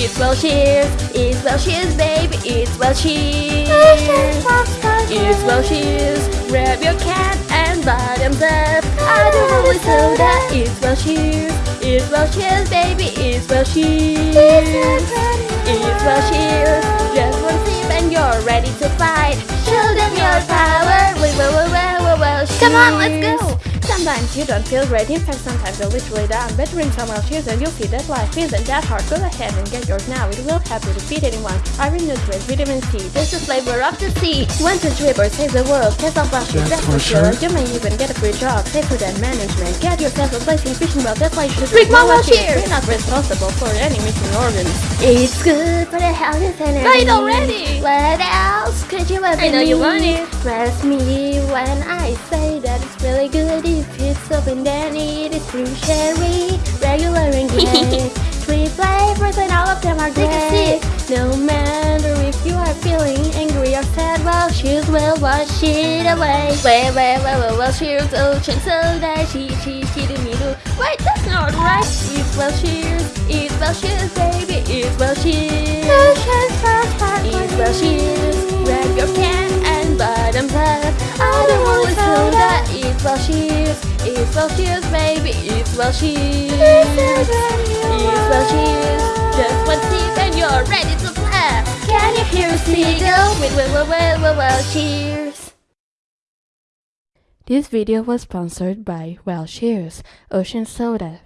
It's well cheers, it's well cheers, baby, it's well cheers. It's well cheers, grab your can and bottoms up. I don't know what's soda. It's well cheers, it's well cheers, baby, it's well cheers. It's well cheers, just one sip and you're ready to fight. Show them your power. Well, well, well, well, well, well, Come on, let's go. Sometimes you don't feel great, in fact sometimes you're literally down. But drink some well cheers and you'll see that life isn't that hard. Go ahead and get yours now, it will help you defeat anyone. Iron nutrients, vitamin C, there's the flavor of the sea. One to dripper, save the world, test of well cheers, That's that's for for sure. sure. You may even get a free job, safer than management. Get yourself a place in fishing well, that's why you should Drink more well Well Cheers. We're not responsible for any missing organs. It's good for the health and energy. It already. What else could you ever I know you need? want it. Trust me when I say that it's really good open then it is blue cherry, regular and gray. Three flavors and all of them are great. No matter if you are feeling angry or sad, well, cheers will wash it away. Well, well, well, well, well, cheers, ocean soda, she, she, she, do me do. Wait, that's not right. It's well cheers, it's well cheers, baby, it's well cheers. It's well cheers, it's well cheers, baby. It's well cheers. It's well cheers. Just one sip and you're ready to clap. Can you hear a seagull? Well, well, well, well, well, well, cheers. This video was sponsored by Well Cheers, Ocean Soda.